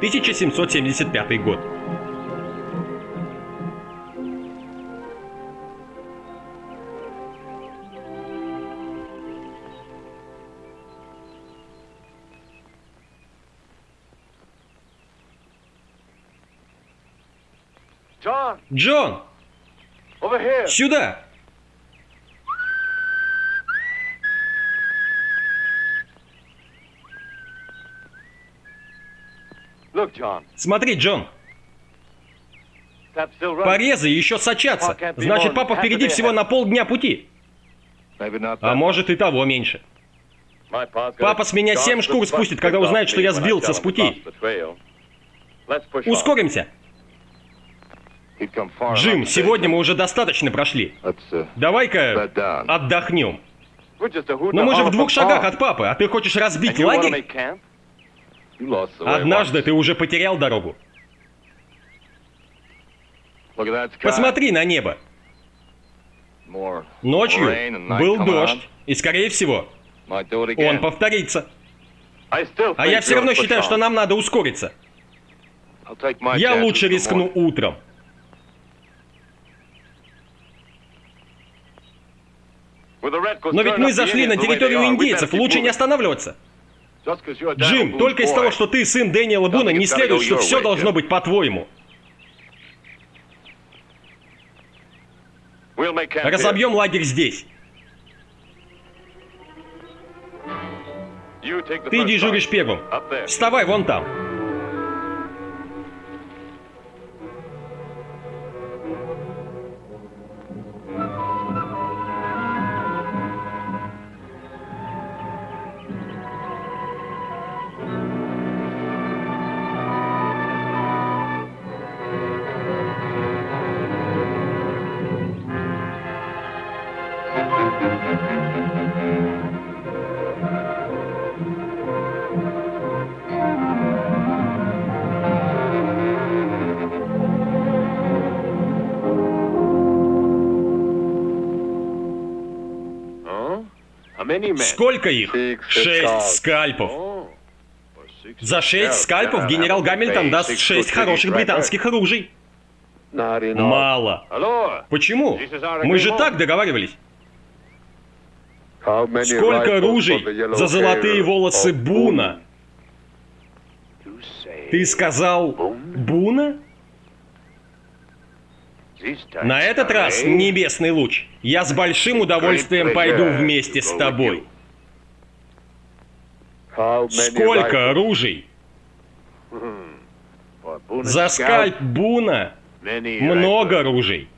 1775 год. Джон, сюда! Смотри, Джон, порезы еще сочатся. Значит, папа впереди всего на полдня пути. А может и того меньше. Папа с меня семь шкур спустит, когда узнает, что я сбился с пути. Ускоримся. Джим, сегодня мы уже достаточно прошли. Uh, Давай-ка отдохнем. Но мы же в двух шагах от папы, а ты хочешь разбить лагерь? Однажды ты уже потерял дорогу. Посмотри на небо. Ночью был дождь, и, скорее всего, он повторится. А я все равно считаю, что нам надо ускориться. Я лучше рискну утром. Но ведь мы зашли на территорию индейцев, лучше не останавливаться. Джим, только из того, что ты сын Дэниела Буна, не следует, что все должно быть по-твоему. Разобьем лагерь здесь. Ты дежуришь первым. Вставай вон там. Сколько их? Шесть скальпов. За шесть скальпов генерал Гамильтон даст шесть хороших британских оружий. Мало. Почему? Мы же так договаривались. Сколько оружий за золотые волосы Буна? Ты сказал Буна? На этот раз, небесный луч, я с большим удовольствием пойду вместе с тобой. Сколько оружий? За скальп Буна много оружий.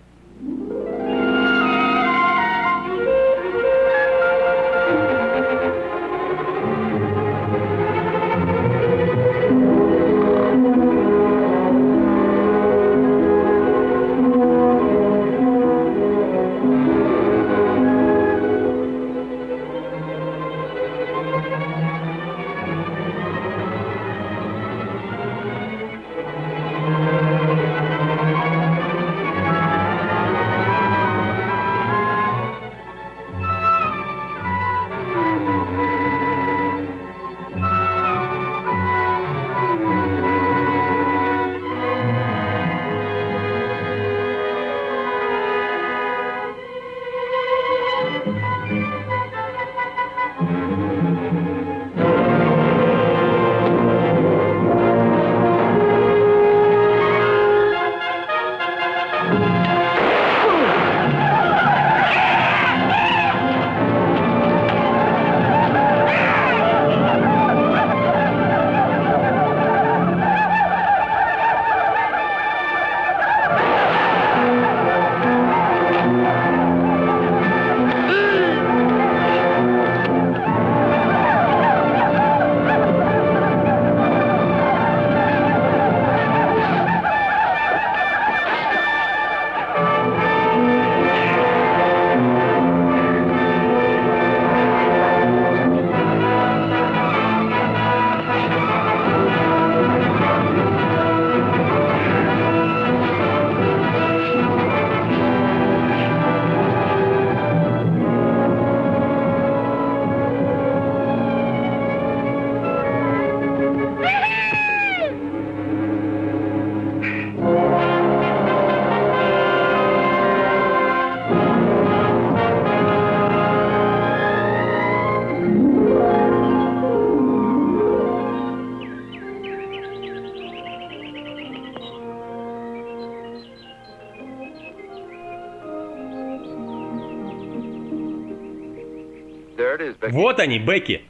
Вот они, Бекки.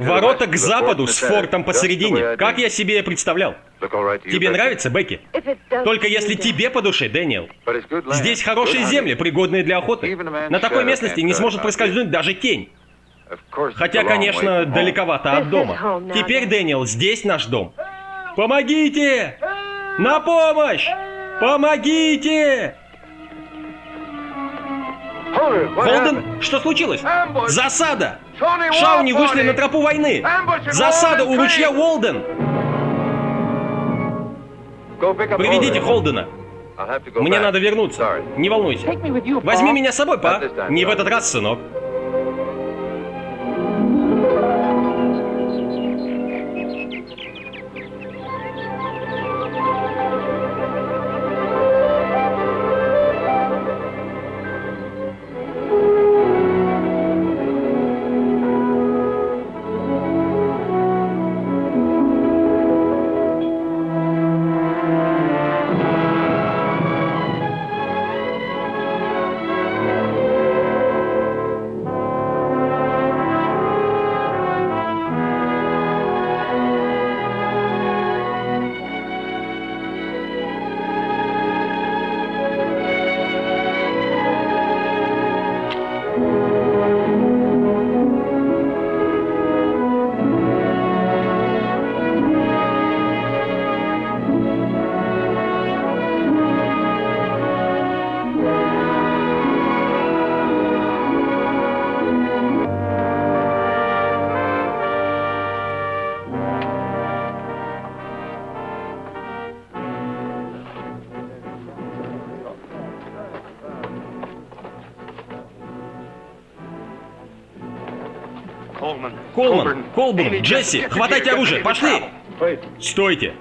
Ворота к западу с фортом посередине. Как я себе представлял. Тебе нравится, Бекки? Только если тебе по душе, Дэниел. Здесь хорошие земли, пригодные для охоты. На такой местности не сможет проскользнуть даже тень. Хотя, конечно, далековато от дома. Теперь, Дэниел, здесь наш дом. Помогите! На помощь! Помогите! Холден, что случилось? Засада! Шауни вышли на тропу войны! Засада у ручья Уолден! Приведите Холдена. Мне надо вернуться. Не волнуйся. Возьми меня с собой, па. Не в этот раз, сынок. Колман, Колбун, Джесси, хватайте оружие, пошли! Стойте!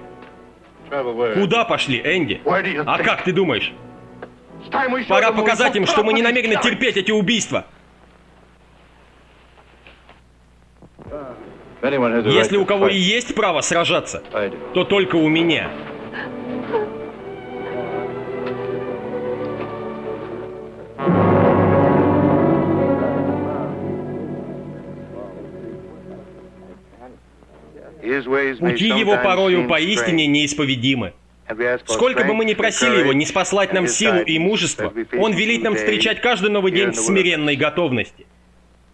Куда пошли, Энди? А как ты думаешь? Пора показать им, что мы не намерены терпеть эти убийства. Если у кого и есть право сражаться, то только у меня. Пути его порою поистине неисповедимы. Сколько бы мы ни просили его не спаслать нам силу и мужество, он велит нам встречать каждый новый день в смиренной готовности.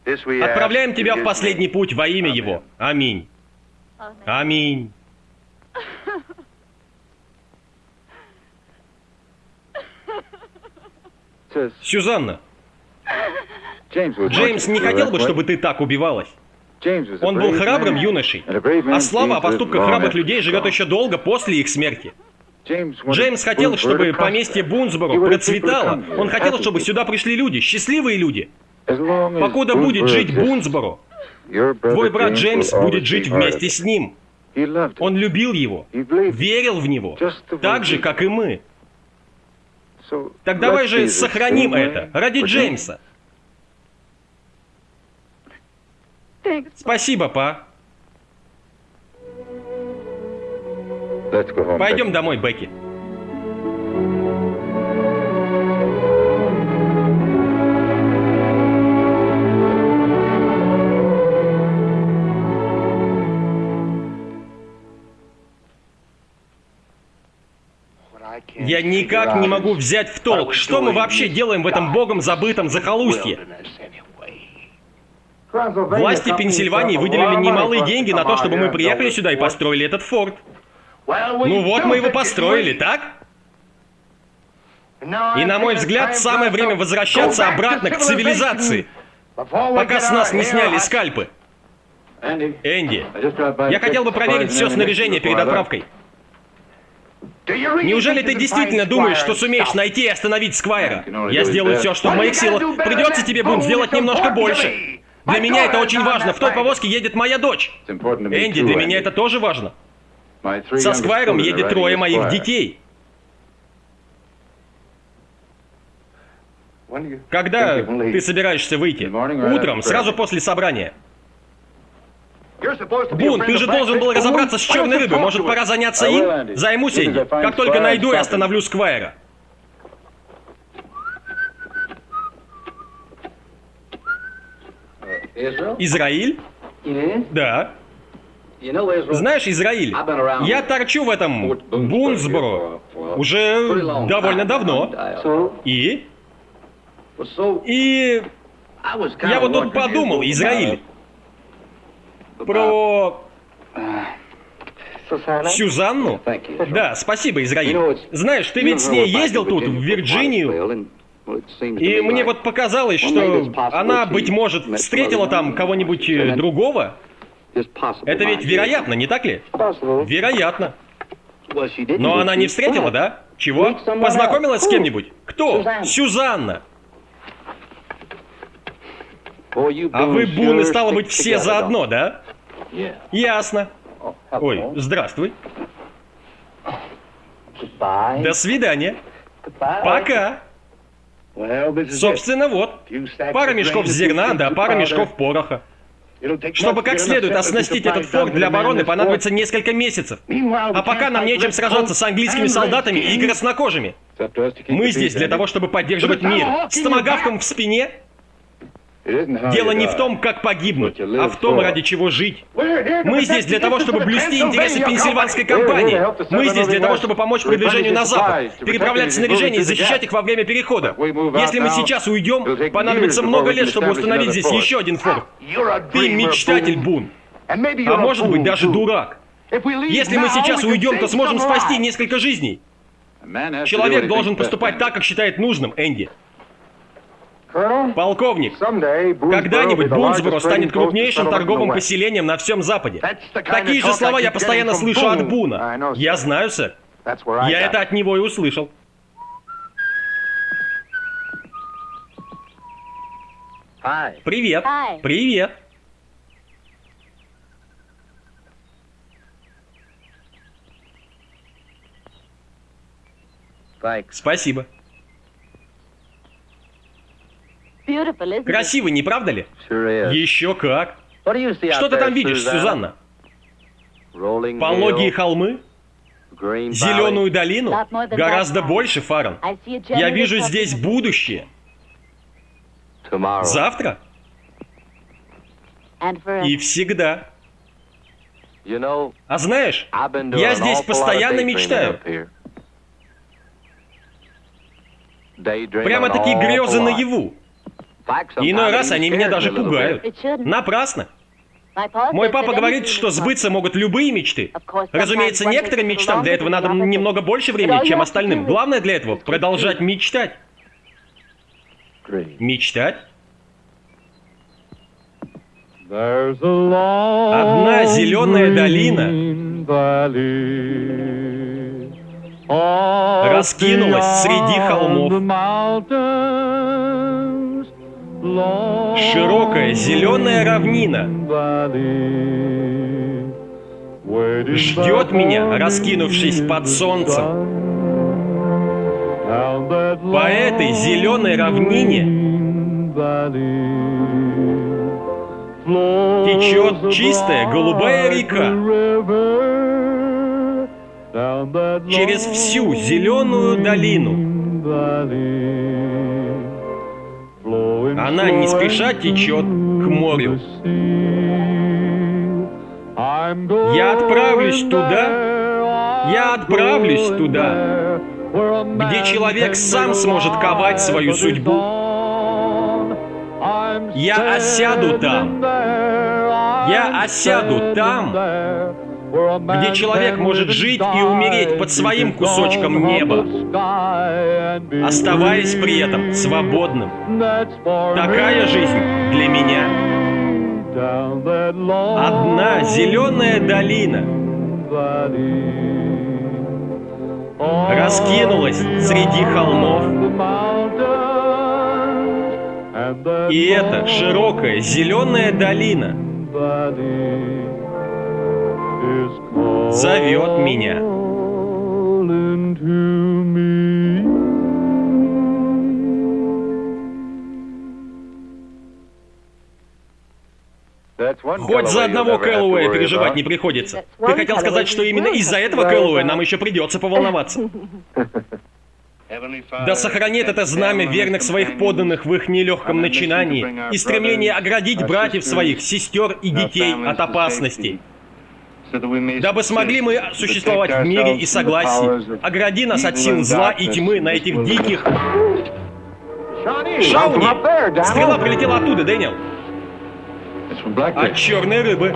Отправляем тебя в последний путь во имя его. Аминь. Аминь. Сюзанна, Джеймс не хотел бы, чтобы ты так убивалась. Он был храбрым юношей, а слава о поступках храбрых людей живет еще долго после их смерти. Джеймс хотел, чтобы поместье Бунсборо процветало. Он хотел, чтобы сюда пришли люди, счастливые люди. Покуда будет жить Бунсборо, твой брат Джеймс будет жить вместе с ним. Он любил его, верил в него, так же, как и мы. Так давай же сохраним это ради Джеймса. Спасибо, па. Пойдем домой, Бекки. Я никак не могу взять в толк, что мы вообще делаем в этом богом забытом захолустье. Власти Пенсильвании выделили немалые деньги на то, чтобы мы приехали сюда и построили этот форт. Ну вот мы его построили, так? И на мой взгляд, самое время возвращаться обратно к цивилизации, пока с нас не сняли скальпы. Энди, я хотел бы проверить все снаряжение перед отправкой. Неужели ты действительно думаешь, что сумеешь найти и остановить Сквайра? Я сделаю все, что в моих силах. Придется тебе, Бун, сделать немножко больше. Для меня это очень важно. В той повозке едет моя дочь. Энди, для меня это тоже важно. Со Сквайром едет трое моих детей. Когда ты собираешься выйти? Утром, сразу после собрания. Бун, ты же должен был разобраться с черной рыбой. Может, пора заняться им? Займусь, Энди. Как только найду и остановлю Сквайра. Израиль? Да. Знаешь, Израиль, я торчу в этом Бунсборо уже довольно давно. И? И я вот тут подумал, Израиль, про... Сюзанну? Да, спасибо, Израиль. Знаешь, ты ведь с ней ездил тут, в Вирджинию, и мне вот показалось, что она, быть может, встретила там кого-нибудь э, другого. Это ведь вероятно, не так ли? Вероятно. Но она не встретила, да? Чего? Познакомилась с кем-нибудь? Кто? Сюзанна. А вы, Буны, стало быть, все заодно, да? Ясно. Ой, здравствуй. До свидания. Пока. Собственно, вот. Пара мешков зерна, да пара мешков пороха. Чтобы как следует оснастить этот форт для обороны, понадобится несколько месяцев. А пока нам нечем сражаться с английскими солдатами и краснокожими. Мы здесь для того, чтобы поддерживать мир. С томогавком в спине Дело не в том, как погибнуть, а в том, ради чего жить. Мы здесь для того, чтобы блюсти интересы пенсильванской компании. Мы здесь для того, чтобы помочь продвижению на запад, переправлять снаряжение и защищать их во время перехода. Если мы сейчас уйдем, понадобится много лет, чтобы установить здесь еще один форт. Ты мечтатель, Бун. А может быть, даже дурак. Если мы сейчас уйдем, то сможем спасти несколько жизней. Человек должен поступать так, как считает нужным, Энди. Полковник, когда-нибудь Бунсборо станет крупнейшим торговым поселением на всем Западе. Такие же слова я постоянно слышу от Буна. Я знаю, сэр. Я это от него и услышал. Привет. Привет. Спасибо. Красиво, не правда ли? Еще как. Что ты там видишь, Сюзанна? Пологие холмы? Зеленую долину? Гораздо больше, Фаран. Я вижу здесь будущее. Завтра? И всегда. А знаешь, я здесь постоянно мечтаю. Прямо такие грезы наяву. Иной раз они меня даже пугают. Напрасно. Мой папа говорит, что сбыться могут любые мечты. Разумеется, некоторым мечтам для этого надо немного больше времени, чем остальным. Главное для этого — продолжать мечтать. Мечтать? Одна зеленая долина раскинулась среди холмов. Широкая зеленая равнина ждет меня, раскинувшись под солнцем. По этой зеленой равнине течет чистая голубая река через всю зеленую долину. Она не спеша течет к морю. Я отправлюсь туда, я отправлюсь туда, где человек сам сможет ковать свою судьбу. Я осяду там. Я осяду там, где человек может жить и умереть под своим кусочком неба, оставаясь при этом свободным. Такая жизнь для меня. Одна зеленая долина раскинулась среди холмов. И эта широкая зеленая долина зовет меня. Хоть за одного Кэллоуэя переживать не приходится. Ты хотел сказать, что именно из-за этого Кэллоуэя нам еще придется поволноваться. Да сохранит это знамя верных своих подданных в их нелегком начинании и стремление оградить братьев своих, сестер и детей от опасностей. Дабы смогли мы существовать в мире и согласии. Огради нас от сил зла и тьмы на этих диких... Шауни! Стрела прилетела оттуда, Дэниел. От черной рыбы.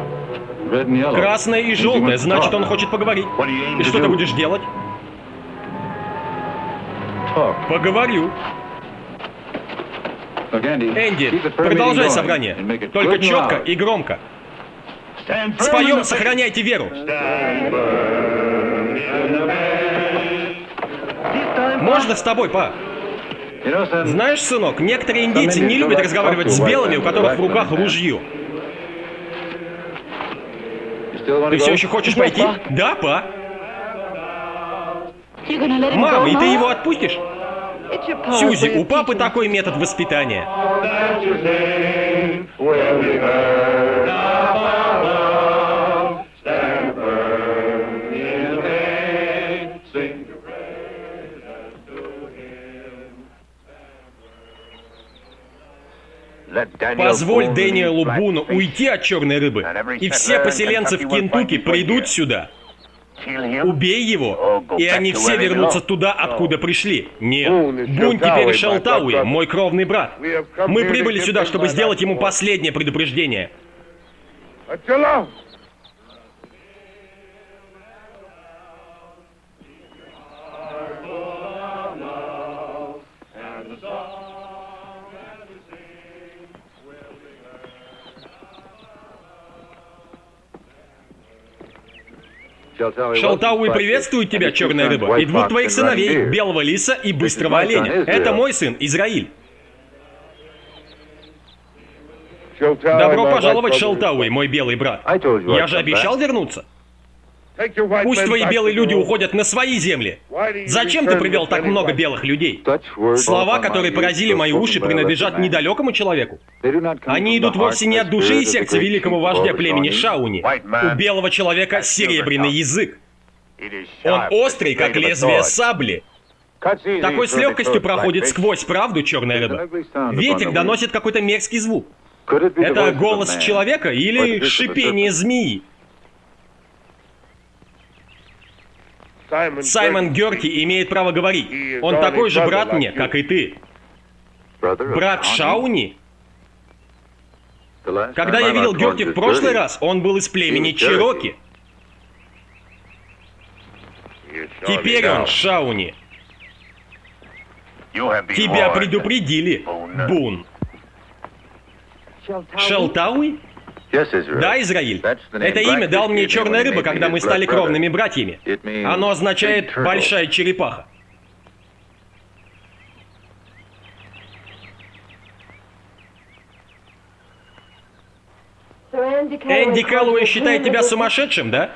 Красная и желтая, значит, он хочет поговорить. И что ты будешь делать? Поговорю. Энди, продолжай собрание. Только четко и громко. Споем «Сохраняйте веру». Можно с тобой, па? Знаешь, сынок, некоторые индейцы не любят разговаривать с белыми, у которых в руках ружье. Ты все еще хочешь пойти? Да, па. Мам, и ты его отпустишь? Сьюзи, у папы такой метод воспитания. Позволь Дэниелу Буну уйти от черной рыбы, и все поселенцы в Кентукки придут сюда. Убей его, и они все вернутся туда, откуда пришли. Нет, Бун теперь Шелтауи, мой кровный брат. Мы прибыли сюда, чтобы сделать ему последнее предупреждение. Шалтауи приветствует тебя, черная рыба, и двух твоих сыновей, белого лиса и быстрого оленя. Это мой сын, Израиль. Добро пожаловать, Шалтауи, мой белый брат. Я же обещал вернуться. Пусть твои белые люди уходят на свои земли. Зачем ты привел так много белых людей? Слова, которые поразили мои уши, принадлежат недалекому человеку. Они идут вовсе не от души и сердца великого вождя племени Шауни. У белого человека серебряный язык. Он острый, как лезвие сабли. Такой с легкостью проходит сквозь правду черная рыба. Ветер доносит какой-то мерзкий звук. Это голос человека или шипение змеи? Саймон Герки имеет право говорить. Он такой же брат мне, как и ты. Брат Шауни? Когда я видел Герки в прошлый раз, он был из племени Чироки. Теперь он Шауни. Тебя предупредили, Бун. Шелтауи? Да, Израиль. Это имя дал мне черная рыба, когда мы стали кровными братьями. Оно означает «большая черепаха». Энди Кэллоуэй считает тебя сумасшедшим, да?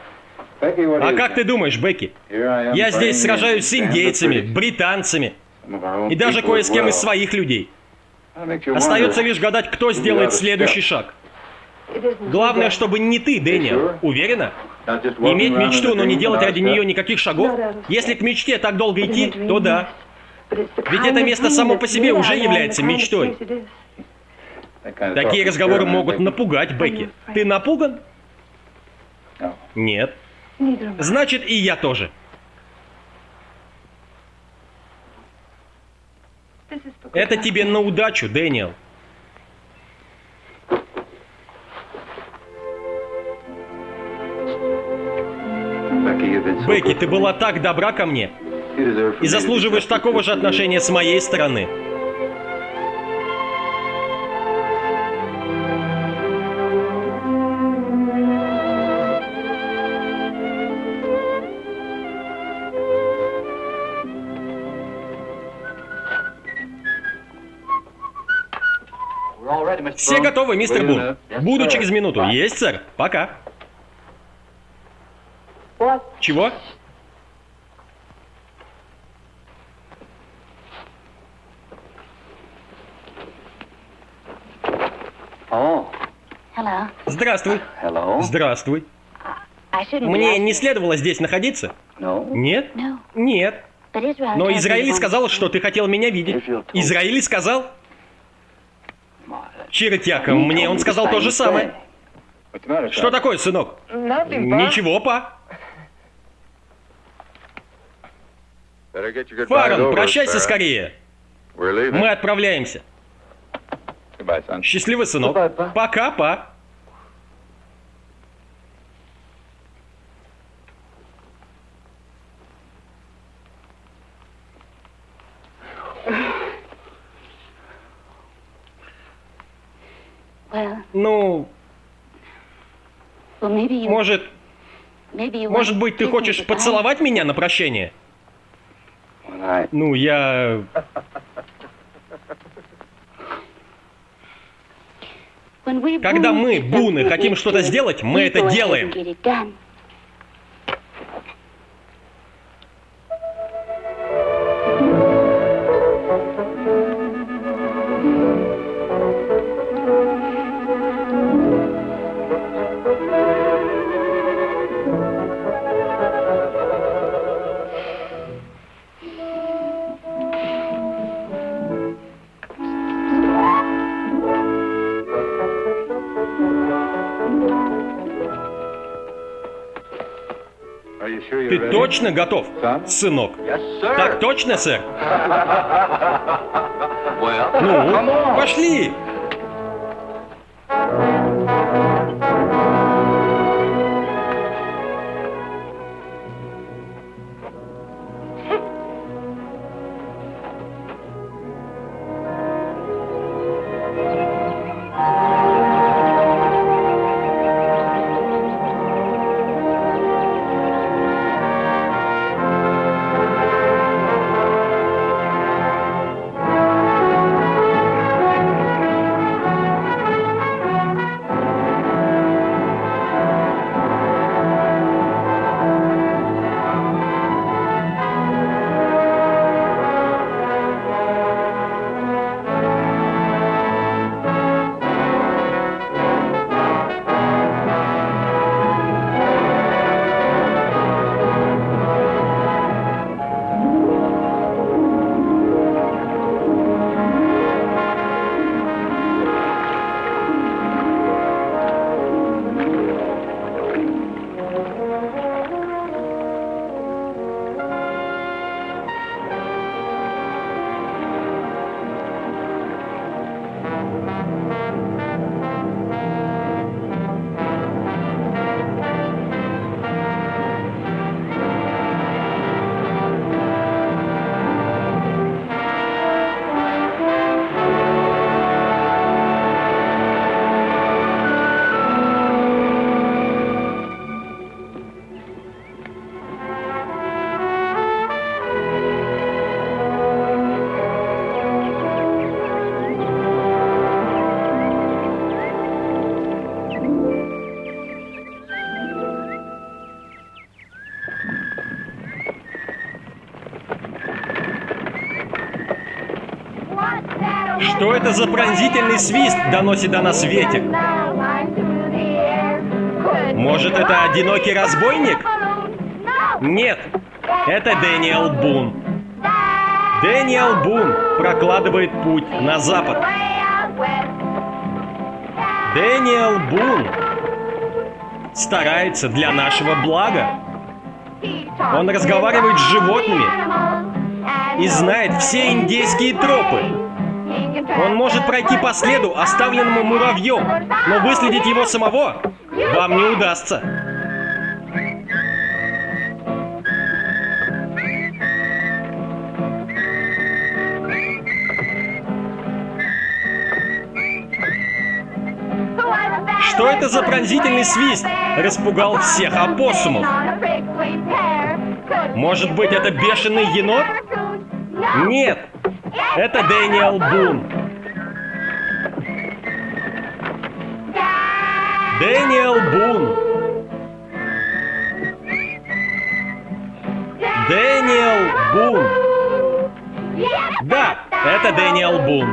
А как ты думаешь, Бекки? Я здесь сражаюсь с индейцами, британцами и даже кое с кем из своих людей. Остается лишь гадать, кто сделает следующий шаг. Главное, чтобы не ты, Дэниел. Уверена? Иметь мечту, но не делать ради нее никаких шагов? Если к мечте так долго идти, то да. Ведь это место само по себе уже является мечтой. Такие разговоры могут напугать Бекки. Ты напуган? Нет. Значит, и я тоже. Это тебе на удачу, Дэниел. Бекки, ты была так добра ко мне и заслуживаешь такого же отношения с моей стороны. Все готовы, мистер Бун? Буду через минуту. Есть, сэр. Пока. Чего? Здравствуй. Здравствуй. Мне не следовало здесь находиться? Нет? Нет. Но Израиль сказал, что ты хотел меня видеть. Израиль сказал? Чиротяка, мне он сказал то же самое. Что такое, сынок? Ничего, па. Фарон, прощайся скорее. Мы отправляемся. Счастливый, сынок. Пока, па. Ну, может, может быть, ты хочешь поцеловать меня на прощение? Ну, я... Когда мы, буны, хотим что-то сделать, мы это делаем. Точно готов, сынок? Так точно, сэр? Ну, пошли! Что это за пронзительный свист доносит до нас ветер? Может, это одинокий разбойник? Нет, это Дэниел Бун. Дэниел Бун прокладывает путь на запад. Дэниел Бун старается для нашего блага. Он разговаривает с животными и знает все индейские тропы. Он может пройти по следу, оставленному муравьем, но выследить его самого вам не удастся. Что это за пронзительный свист? Распугал всех опоссумов. Может быть, это бешеный енот? Нет, это Дэниел Бун. Дэниел Бун. Дэниел Бун. Да, это Дэниел Бун.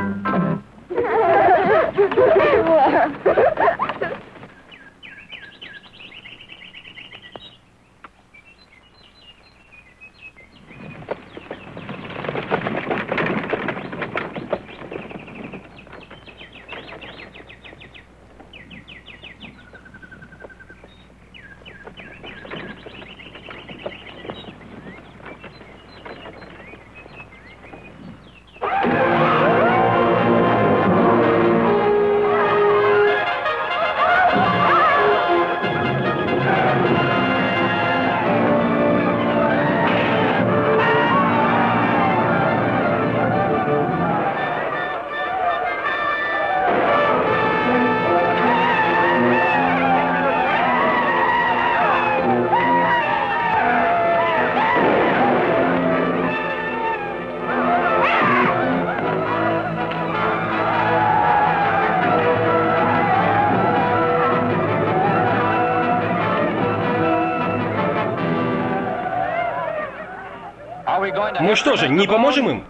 Мы что же, не поможем им?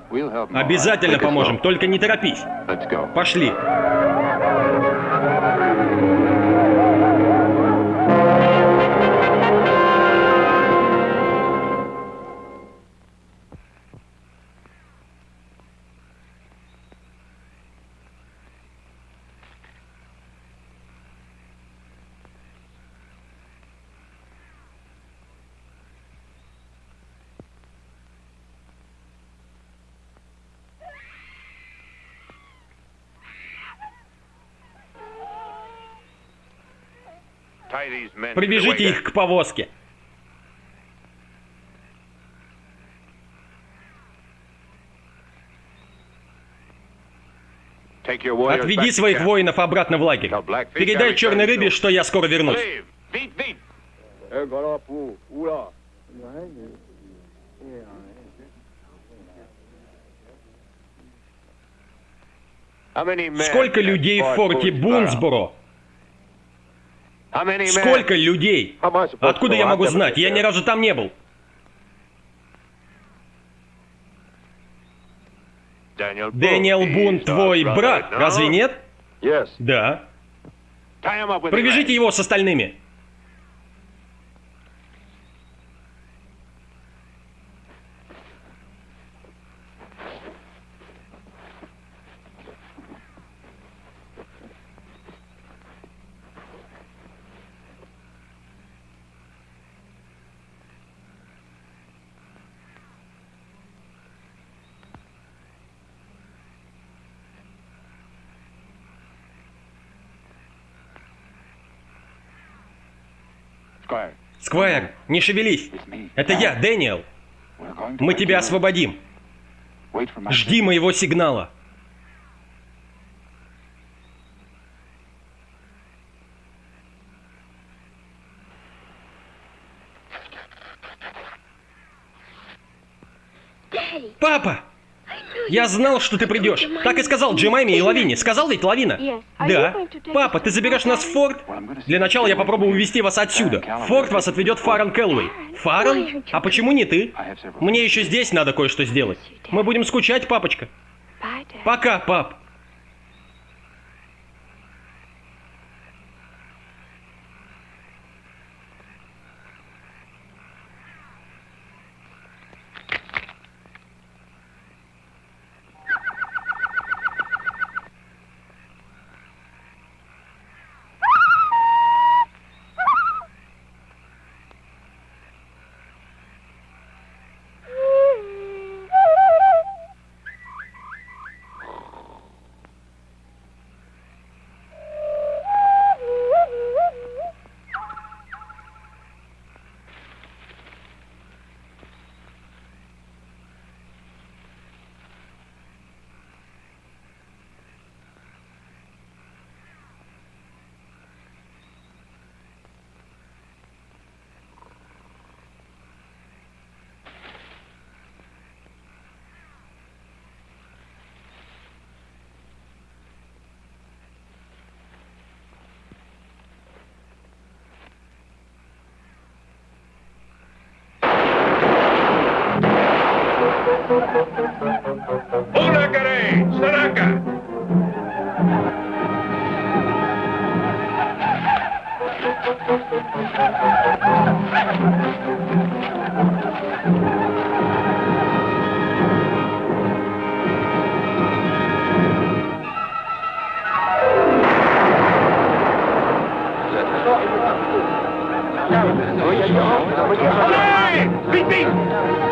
Обязательно поможем, только не торопись. Пошли. Привяжите их к повозке. Отведи своих воинов обратно в лагерь. Передай черной рыбе, что я скоро вернусь. Сколько людей в форте Бунсборо? Сколько людей? Откуда я могу знать? Я ни разу там не был. Дэниел Бун твой брат, разве нет? Да. Привяжите его с остальными. Сквайр, не шевелись. Это я, Дэниел. Мы тебя освободим. Жди моего сигнала. Папа! Я знал, что ты придешь. Так и сказал Джемайме и Лавине. Сказал ведь Лавина? Да. Папа, ты заберешь нас в форт? Для начала я попробую увезти вас отсюда. форт вас отведет Фаран Кэллоуэй. Фаран? А почему не ты? Мне еще здесь надо кое-что сделать. Мы будем скучать, папочка. Пока, пап. Huracare, Saraka. Hey! Big, big!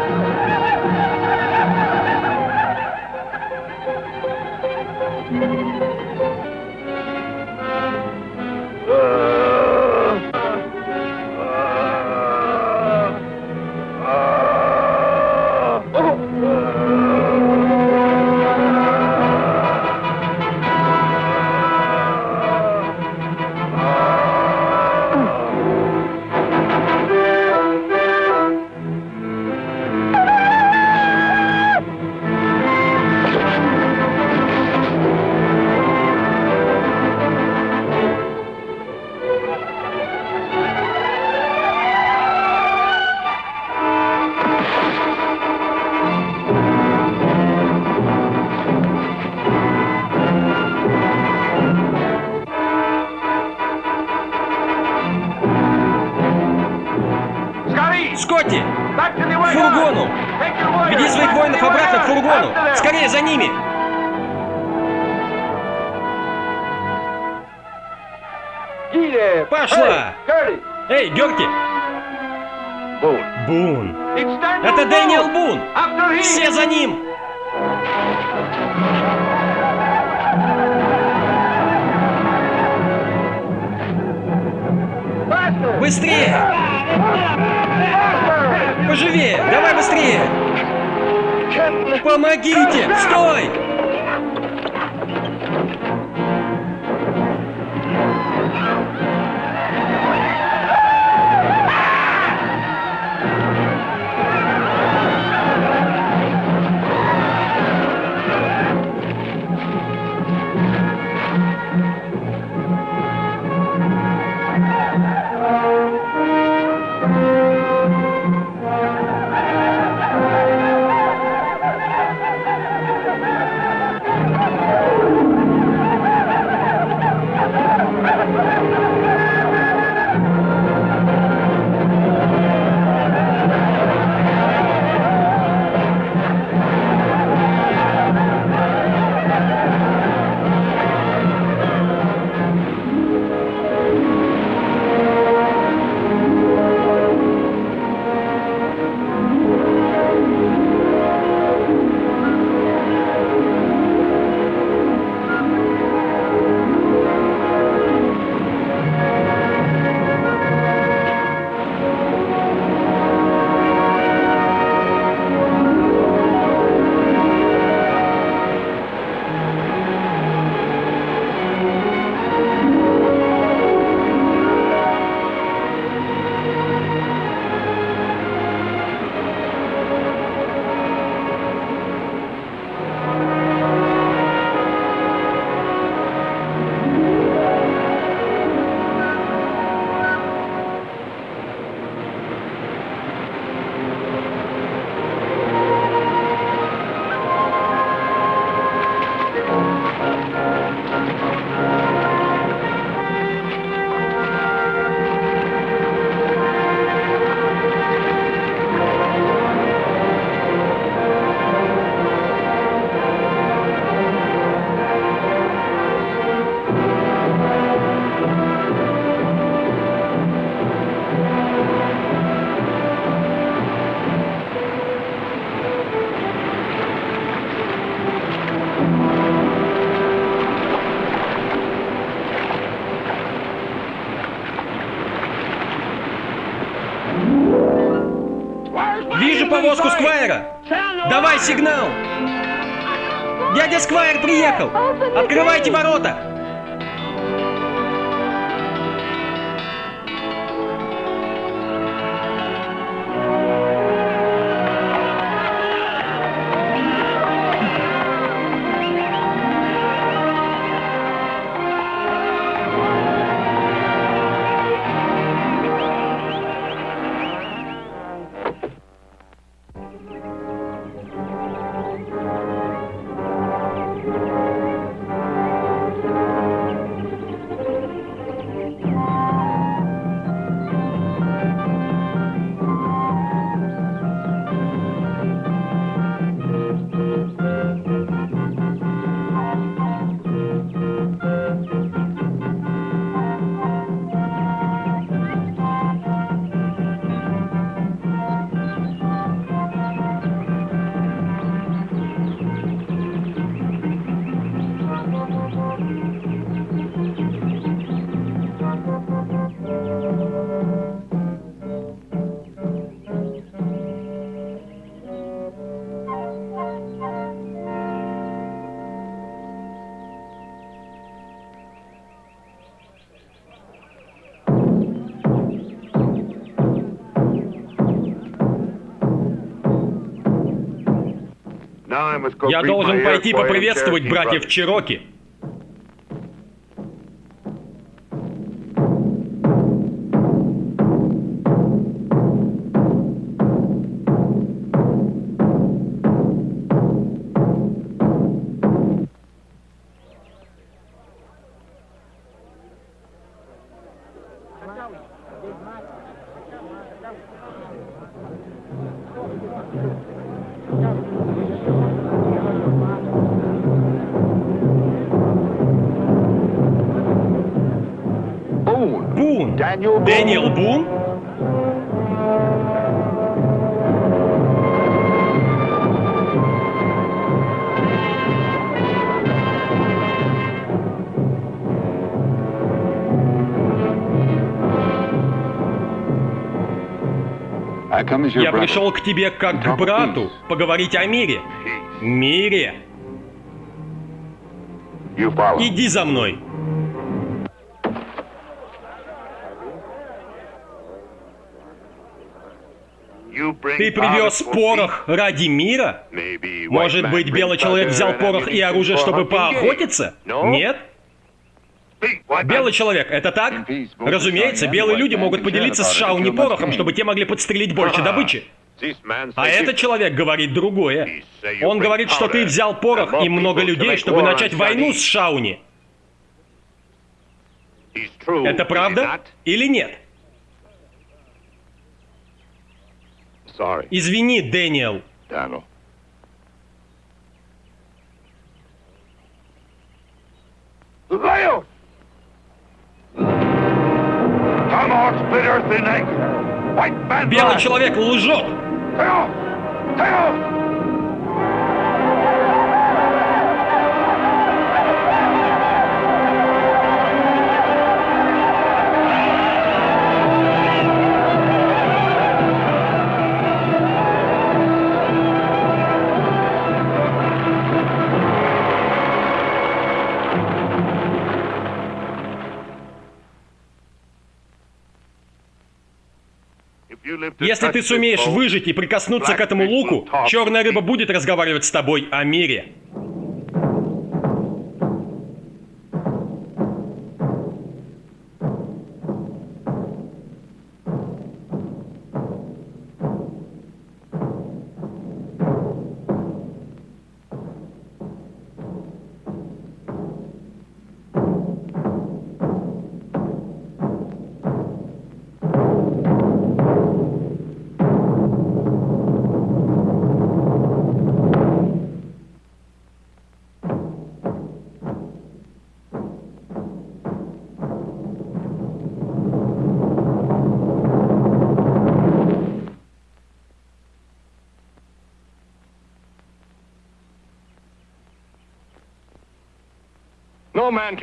Веди своих воинов обратно к фургону! Скорее за ними! Пошла! Эй! Boom. Бун! Это! Дэниел Бун! Все за ним! Быстрее! Поживее! Давай быстрее! Помогите! Стой! Я должен пойти поприветствовать братьев Чироки. Дэниел Бун? Я пришел к тебе как к брату поговорить о мире. Мире. Иди за мной. Ты привез порох ради мира? Может быть, белый человек взял порох и оружие, чтобы поохотиться? Нет? Белый человек, это так? Разумеется, белые люди могут поделиться с Шауни порохом, чтобы те могли подстрелить больше добычи. А этот человек говорит другое. Он говорит, что ты взял порох и много людей, чтобы начать войну с Шауни. Это правда или нет? Извини, Дэниел. White man Белый человек лжет. Если ты сумеешь выжить и прикоснуться к этому луку, черная рыба будет разговаривать с тобой о мире.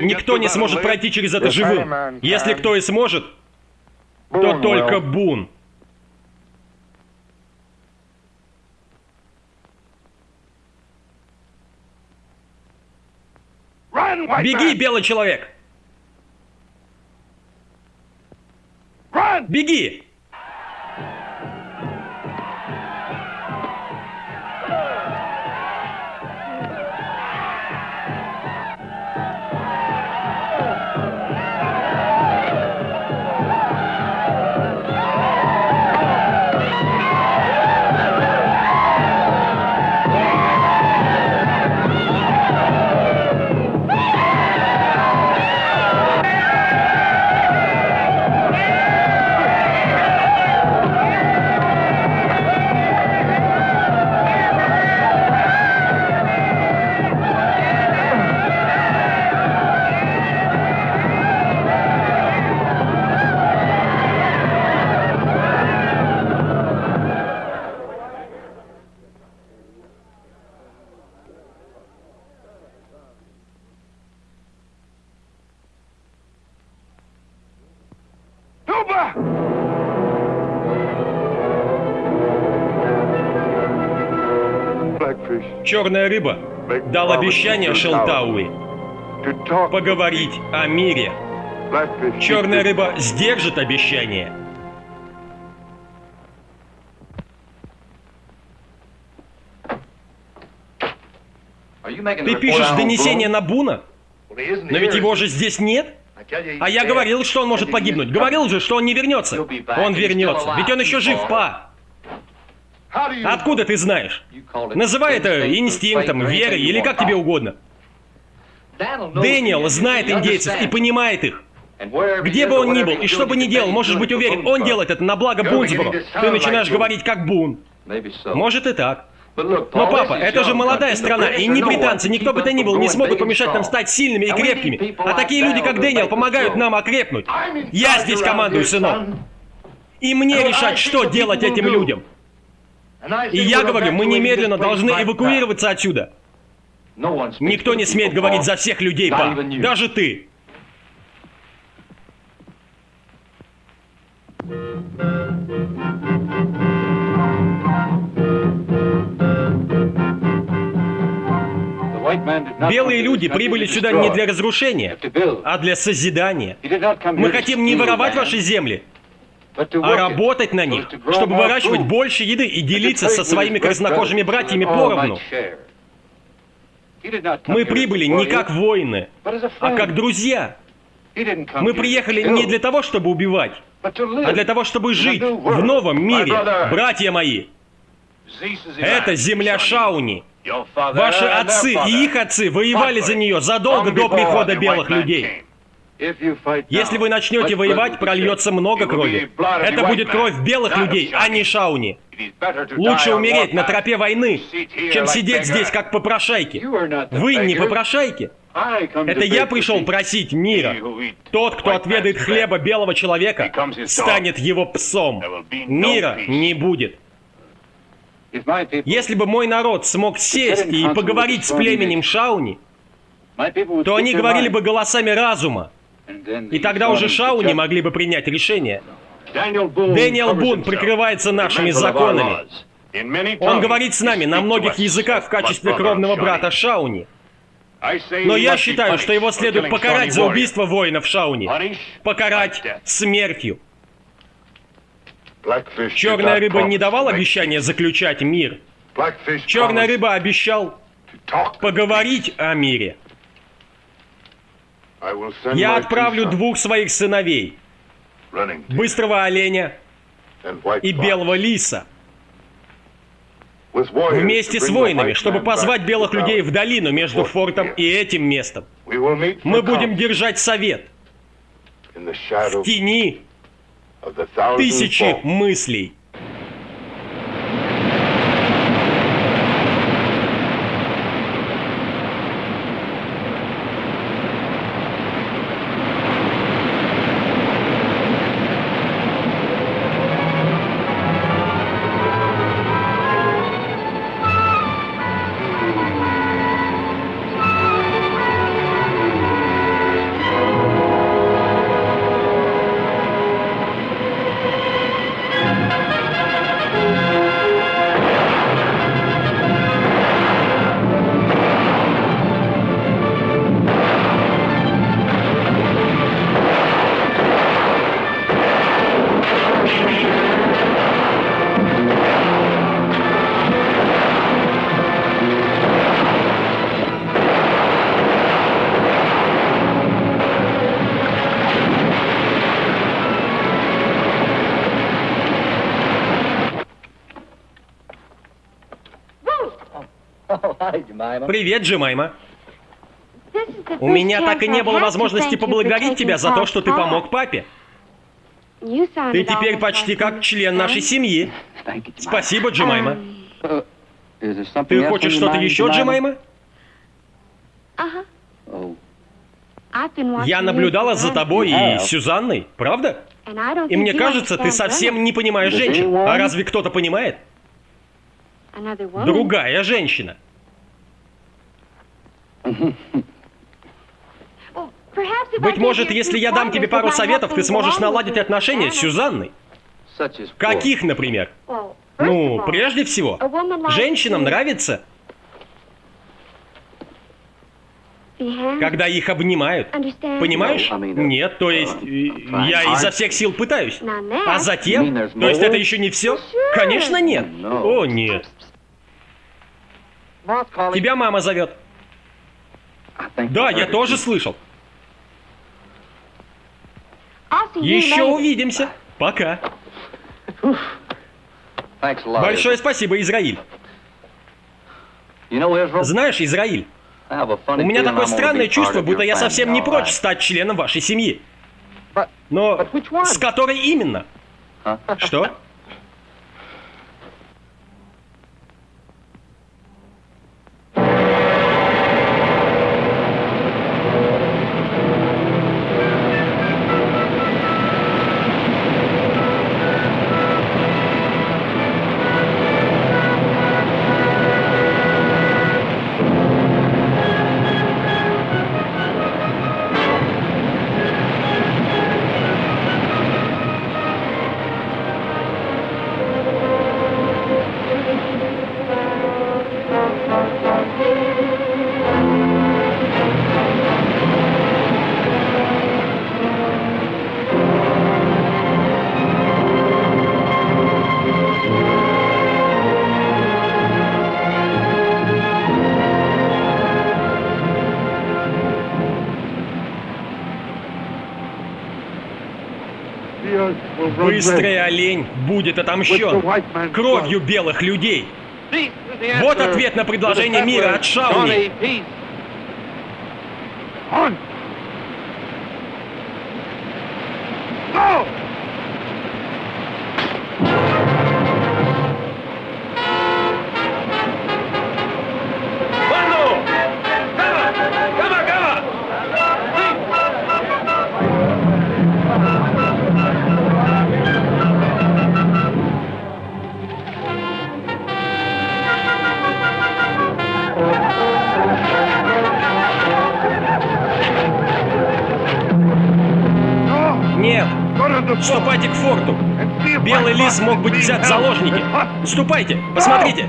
Никто не сможет пройти через это живым. Если кто и сможет, то только Бун. Беги, белый человек! Беги! Черная рыба дал обещание Шелтауи поговорить о мире. Черная рыба сдержит обещание. Ты пишешь донесение на Буна? Но ведь его же здесь нет. А я говорил, что он может погибнуть. Говорил же, что он не вернется. Он вернется. Ведь он еще жив, па. Откуда ты знаешь? Называй это инстинктом, верой или как тебе угодно. Дэниел знает индейцев и понимает их. Где бы он ни был и что бы ни делал, можешь быть уверен, он делает это на благо Бунсборо. Ты начинаешь говорить как Бун. Может и так. Но, папа, это же молодая страна, и ни британцы, никто бы то ни был, не смогут помешать нам стать сильными и крепкими. А такие люди, как Дэниел, помогают нам окрепнуть. Я здесь командую, сынок. И мне решать, что делать этим людям. И я говорю, мы немедленно должны эвакуироваться отсюда. Никто не смеет говорить за всех людей, па. Даже ты. Белые люди прибыли сюда не для разрушения, а для созидания. Мы хотим не воровать ваши земли, а работать на них, чтобы выращивать больше еды и делиться со своими краснокожими братьями поровну. Мы прибыли не как воины, а как друзья. Мы приехали не для того, чтобы убивать, а для того, чтобы жить в новом мире, братья мои. Это земля Шауни. Ваши отцы и их отцы воевали за нее задолго до прихода белых людей. Если вы начнете воевать, прольется много крови. Это будет кровь белых людей, а не шауни. Лучше умереть на тропе войны, чем сидеть здесь как попрошайки. Вы не попрошайки. Это я пришел просить мира. Тот, кто отведает хлеба белого человека, станет его псом. Мира не будет. Если бы мой народ смог сесть и поговорить с племенем Шауни, то они говорили бы голосами разума. И тогда уже Шауни могли бы принять решение. Дэниел Бун прикрывается нашими законами. Он говорит с нами на многих языках в качестве кровного брата Шауни. Но я считаю, что его следует покарать за убийство воинов Шауни. Покарать смертью. Черная рыба не давал обещания заключать мир. Черная рыба обещал поговорить о мире. Я отправлю двух своих сыновей, быстрого оленя и белого лиса, вместе с воинами, чтобы позвать белых людей в долину между фортом и этим местом. Мы будем держать совет. в тени тысячи мыслей. Привет, Джимайма. У меня так и не было возможности поблагодарить тебя за то, что ты помог папе. Ты теперь почти как член нашей семьи. Спасибо, Джимайма. Ты хочешь что-то еще, Джимайма? Я наблюдала за тобой и Сюзанной, правда? И мне кажется, ты совсем не понимаешь женщин. А разве кто-то понимает? Другая женщина. Быть может, если я дам тебе пару советов, ты сможешь наладить отношения с Сюзанной. Каких, например? Ну, прежде всего, женщинам нравится, когда их обнимают. Понимаешь? Нет, то есть, я изо всех сил пытаюсь. А затем? То есть это еще не все? Конечно нет. О, нет. Тебя мама зовет. Да, я тоже слышал. Еще увидимся. Пока. Большое спасибо, Израиль. Знаешь, Израиль, у меня такое странное чувство, будто я совсем не прочь стать членом вашей семьи. Но с которой именно? Что? Быстрый олень будет отомщен кровью белых людей. Вот ответ на предложение мира от Шауни. Лис мог быть взят в заложники. Ступайте, посмотрите.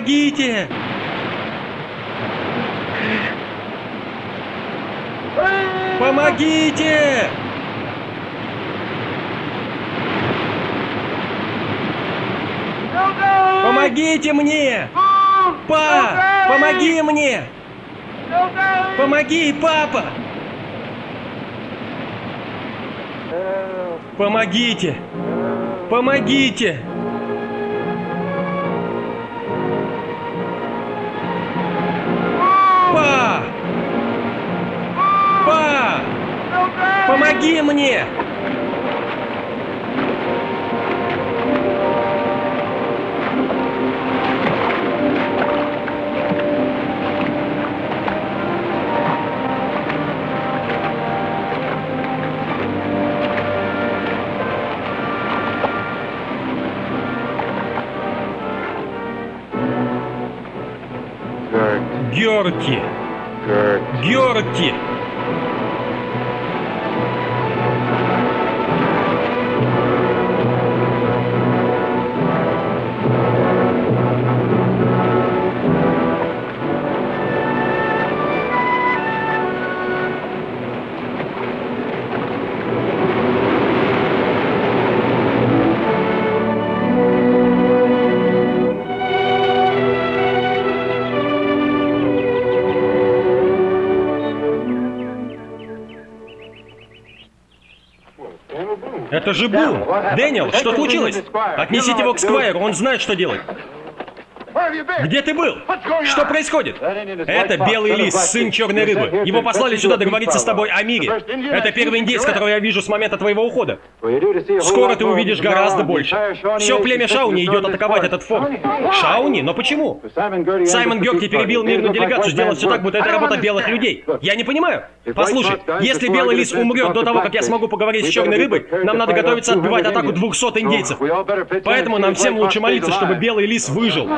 Помогите! Помогите! Помогите мне! Па! Помоги мне! Помоги, папа! Помогите! Помогите! Мне! Герти! Это же Бун! Дэниел, что случилось? Отнесите его к Сквайру, он знает, что делать. Где ты был? Что происходит? Это Белый Лис, сын Черной Рыбы. Его послали сюда договориться с тобой о мире. Это первый индейец, которого я вижу с момента твоего ухода. Скоро ты увидишь гораздо больше. Все племя Шауни идет атаковать этот форт. Шауни? Но почему? Саймон Герти перебил мирную делегацию, сделал все так, будто это работа белых людей. Я не понимаю. Послушай, если Белый Лис умрет до того, как я смогу поговорить с Черной Рыбой, нам надо готовиться отбивать атаку 200 индейцев. Поэтому нам всем лучше молиться, чтобы Белый Лис выжил.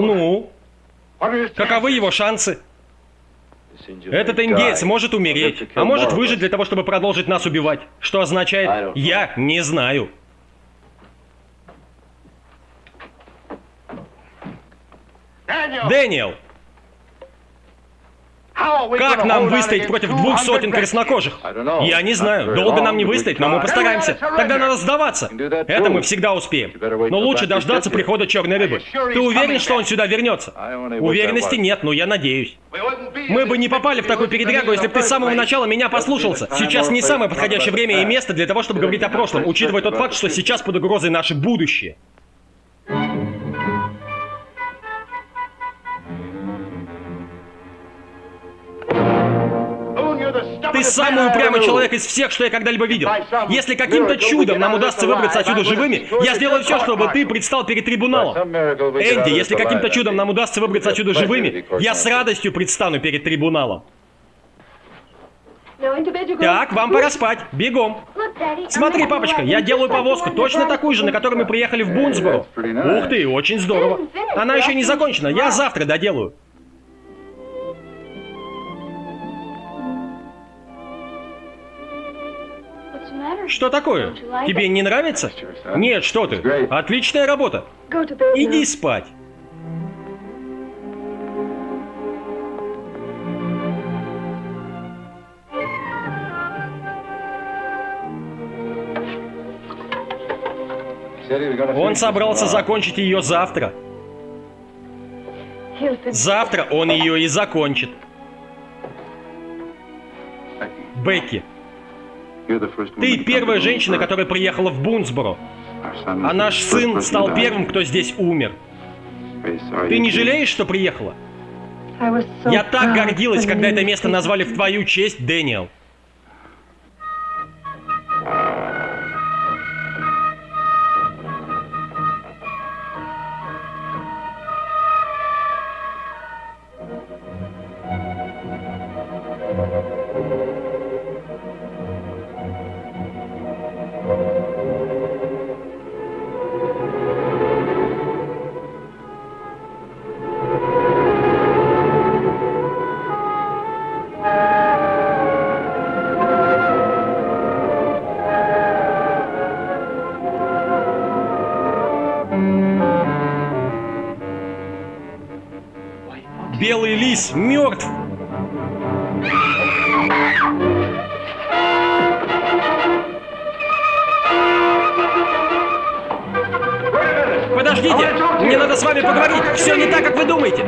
Ну? Каковы его шансы? Этот индеец может умереть, а может выжить для того, чтобы продолжить нас убивать. Что означает «я не знаю». Дэниел! Как нам выстоять против двух сотен краснокожих? Я не знаю. Долго нам не выстоять, но мы постараемся. Тогда надо сдаваться. Это мы всегда успеем. Но лучше дождаться прихода черной рыбы. Ты уверен, что он сюда вернется? Уверенности нет, но я надеюсь. Мы бы не попали в такую передрягу, если бы ты с самого начала меня послушался. Сейчас не самое подходящее время и место для того, чтобы говорить о прошлом, учитывая тот факт, что сейчас под угрозой наше будущее. Ты самый упрямый человек из всех, что я когда-либо видел. Если каким-то чудом нам удастся выбраться отсюда живыми, я сделаю все, чтобы ты предстал перед трибуналом. Энди, если каким-то чудом нам удастся выбраться отсюда живыми, я с радостью предстану перед трибуналом. Так, вам пора спать. Бегом. Смотри, папочка, я делаю повозку, точно такую же, на которой мы приехали в Бунсборо. Ух ты, очень здорово. Она еще не закончена, я завтра доделаю. Что такое? Тебе не нравится? Нет, что ты. Отличная работа. Иди спать. Он собрался закончить ее завтра. Завтра он ее и закончит. Бекки, ты первая женщина, которая приехала в Бунсборо. А наш сын стал первым, кто здесь умер. Ты не жалеешь, что приехала? Я так гордилась, когда это место назвали в твою честь, Дэниел. Лис мертв. Подождите, мне надо с вами поговорить. Все не так, как вы думаете.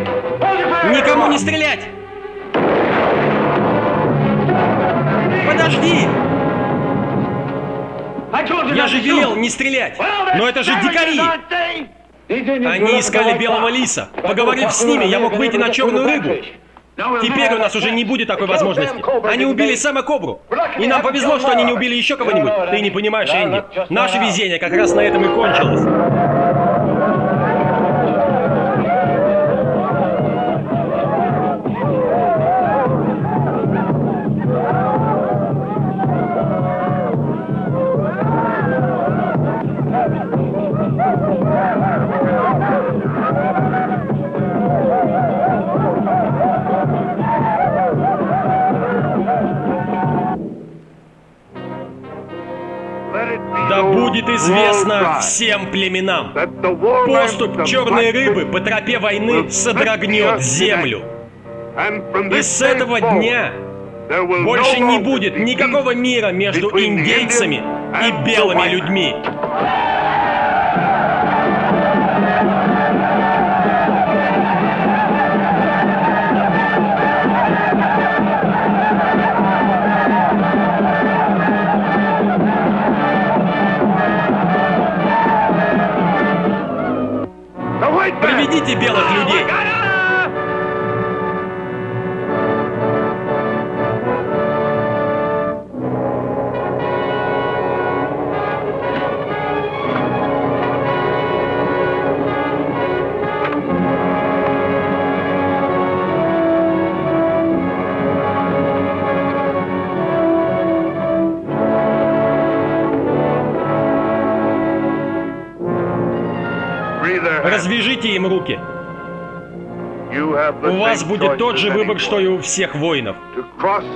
Никому не стрелять. Подожди. Я же велел не стрелять. Но это же дикари. Они искали белого лиса. Поговорив с ними, я мог выйти на черную рыбу. Теперь у нас уже не будет такой возможности. Они убили Сэма Кобру. И нам повезло, что они не убили еще кого-нибудь. Ты не понимаешь, Энди. Наше везение как раз на этом и кончилось. Всем племенам. Поступ черной рыбы по тропе войны содрогнет землю. И с этого дня Больше не будет никакого мира между индейцами и белыми людьми. Вас будет тот же выбор, что и у всех воинов.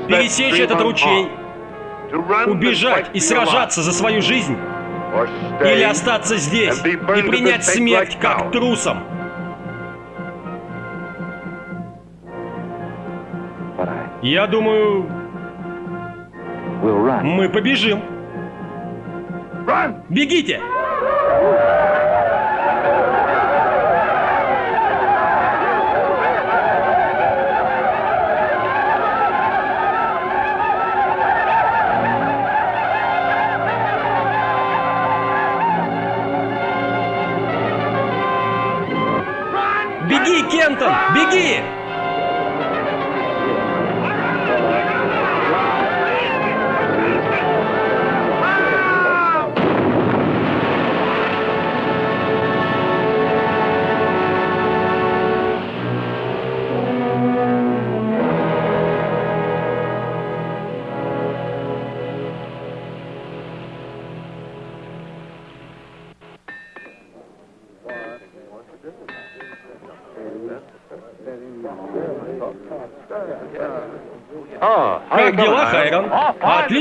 Пересечь этот ручей, убежать и сражаться за свою жизнь, или остаться здесь и принять смерть как трусом. Я думаю, мы побежим. Бегите!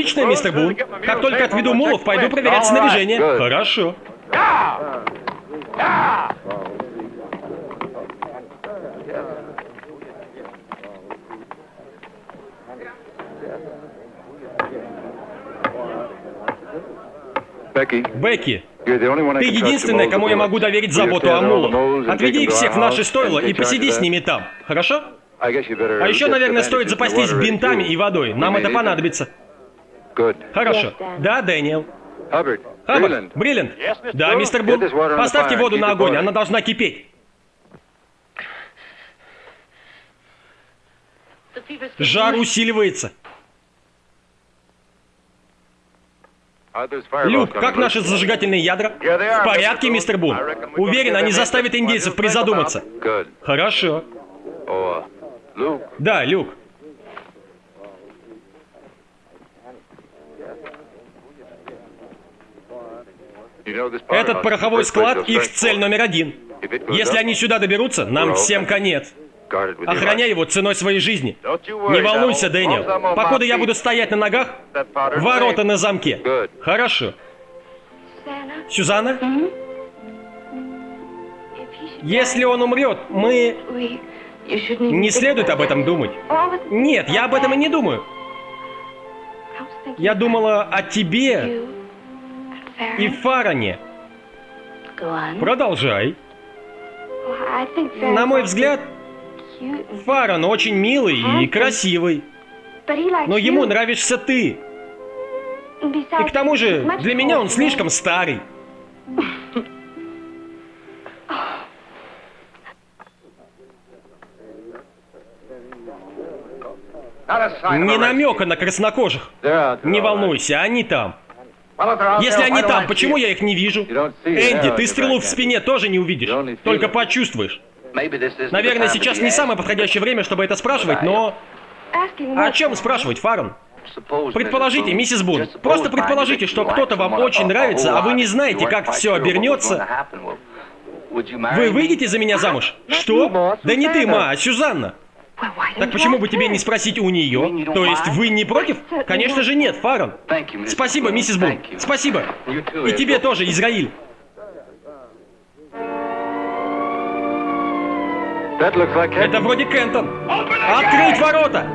Отлично, мистер Бун. Как только отведу мулов, пойду проверять снаряжение. Хорошо. Бекки, ты единственная, кому я могу доверить заботу о мулах. Отведи их всех в наши стойла и посиди с ними там, хорошо? А еще, наверное, стоит запастись бинтами и водой. Нам это понадобится. Хорошо. Да, Дэниел. Хаббард, Бриллиант. Да, мистер Бун. Поставьте воду на огонь, она должна кипеть. Жар усиливается. Люк, как наши зажигательные ядра? В порядке, мистер Бун. Уверен, они заставят индейцев призадуматься. Хорошо. Да, Люк. Этот пороховой склад — их цель номер один. Если они сюда доберутся, нам всем конец. Охраняй его ценой своей жизни. Не волнуйся, Дэниел. Покуда я буду стоять на ногах, ворота на замке. Хорошо. Сюзанна? Если он умрет, мы... Не следует об этом думать. Нет, я об этом и не думаю. Я думала о тебе и Фаране. Продолжай. На мой взгляд, Фаран очень милый и красивый. Но ему нравишься ты. И к тому же, для меня он слишком старый. Ни намека на краснокожих. Не волнуйся, они там. Если они там, почему я их не вижу? Энди, ты стрелу в спине тоже не увидишь, только почувствуешь. Наверное, сейчас не самое подходящее время, чтобы это спрашивать, но... О чем спрашивать, Фарн? Предположите, миссис Бун, просто предположите, что кто-то вам очень нравится, а вы не знаете, как все обернется. Вы выйдете за меня замуж? Что? Да не ты, ма, а Сюзанна. Так почему бы тебе не спросить у нее? То есть вы не против? Конечно же нет, Фарон. Спасибо, миссис Бун. Спасибо. И тебе тоже, Израиль. Это вроде Кентон. Открыть ворота!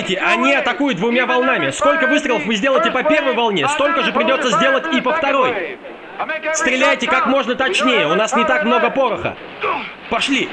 Помните, они атакуют двумя волнами. Сколько выстрелов вы сделаете по первой волне, столько же придется сделать и по второй. Стреляйте как можно точнее, у нас не так много пороха. Пошли!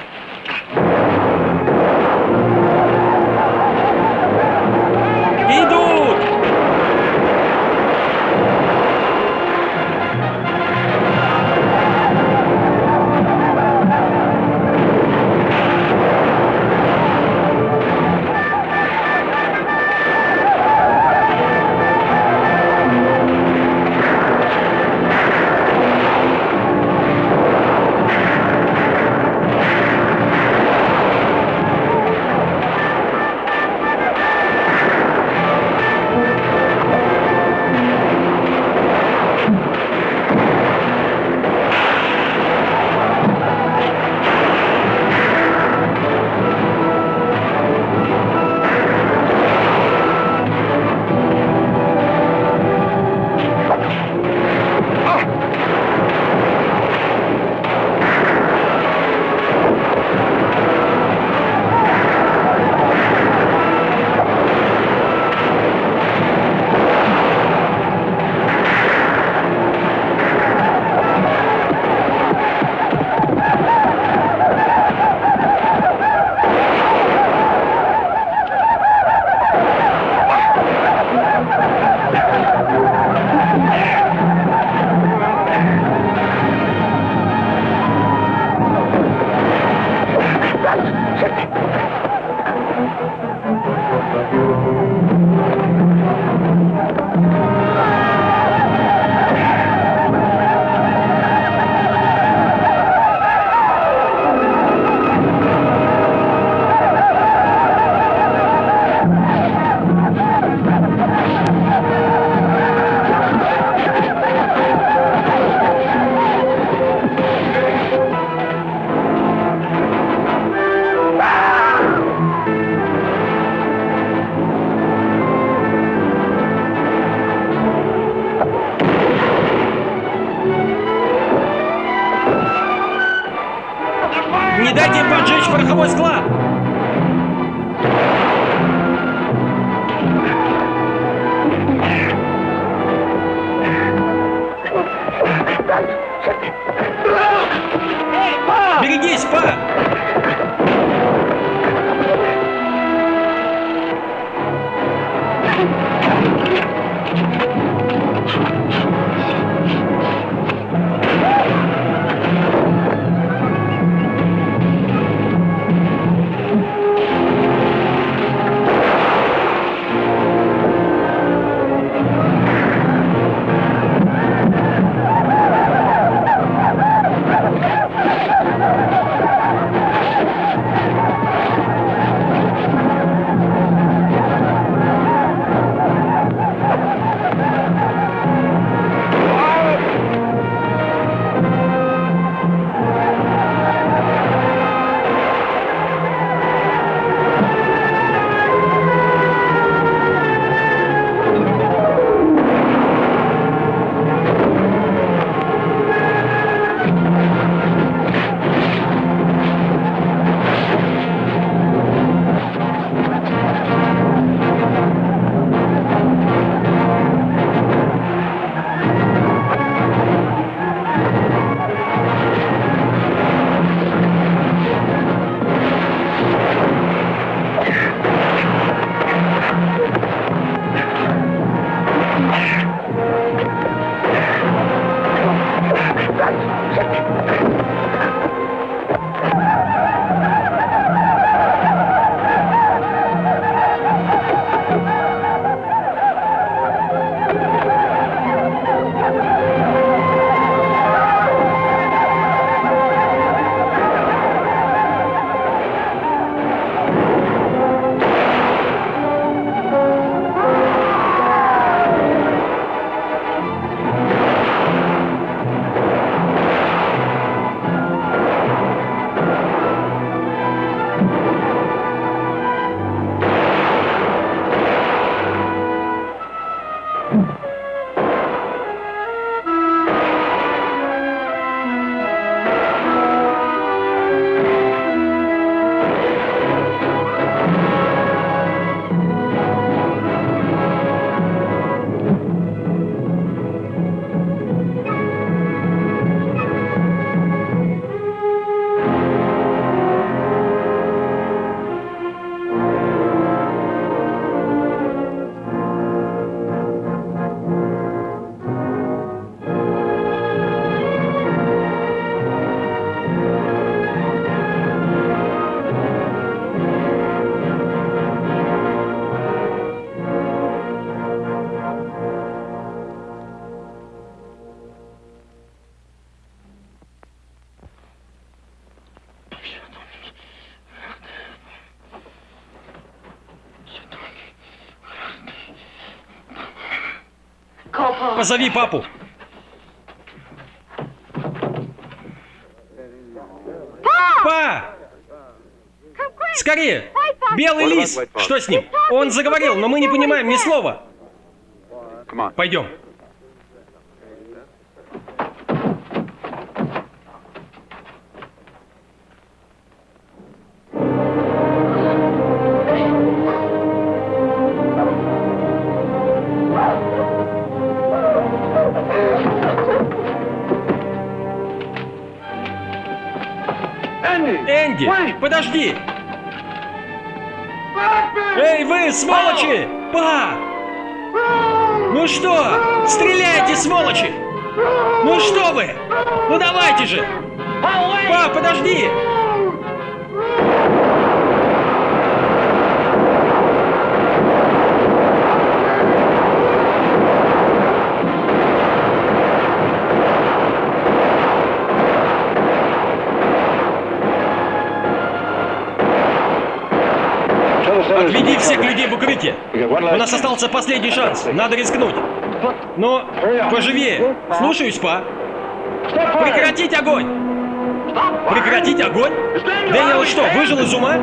Позови папу. Па! Скорее! Белый лис! Что с ним? Он заговорил, но мы не понимаем ни слова. Пойдем. Остался последний шанс. Надо рискнуть. Но поживее. Слушаюсь, па. Прекратить огонь! Прекратить огонь? Дэниел что, выжил из ума?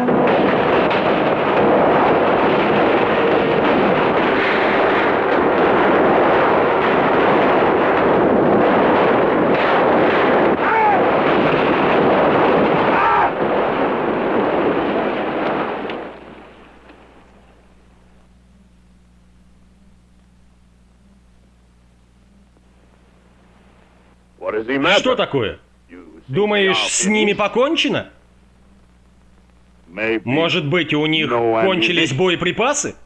Что такое? Думаешь, с ними покончено? Может быть, у них кончились боеприпасы?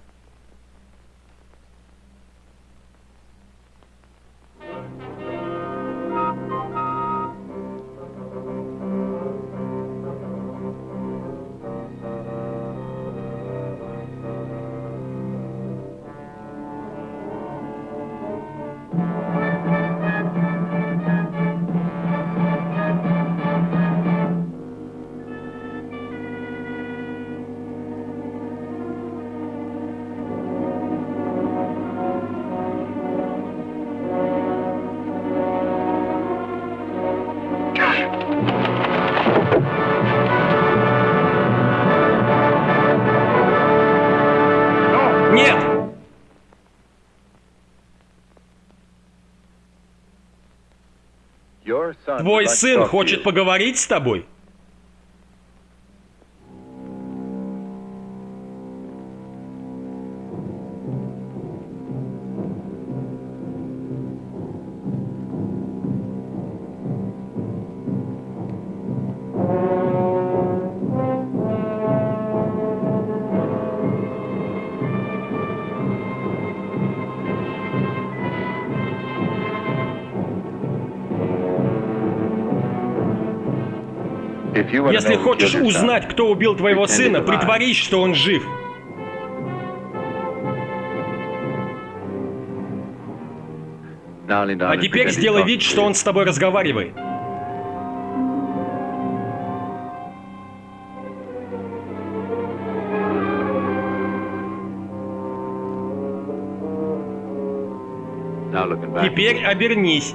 Твой сын хочет поговорить с тобой? Если хочешь узнать, кто убил твоего сына, притворись, что он жив. А теперь сделай вид, что он с тобой разговаривает. Теперь обернись.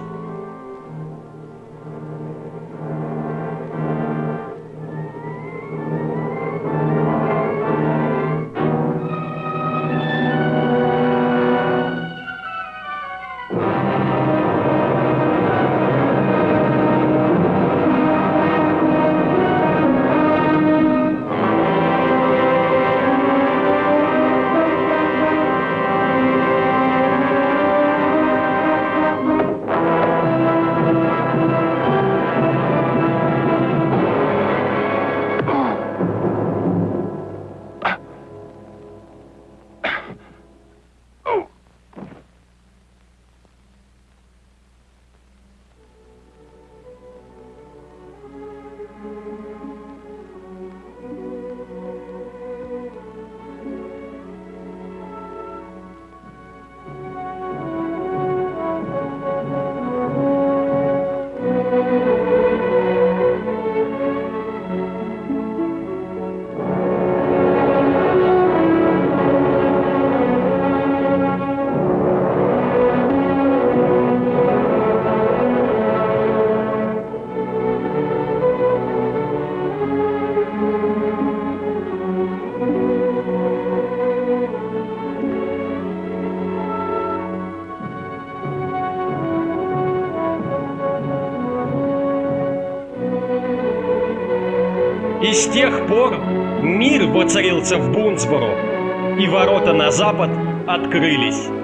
Воцарился в Бунсборо, и ворота на запад открылись.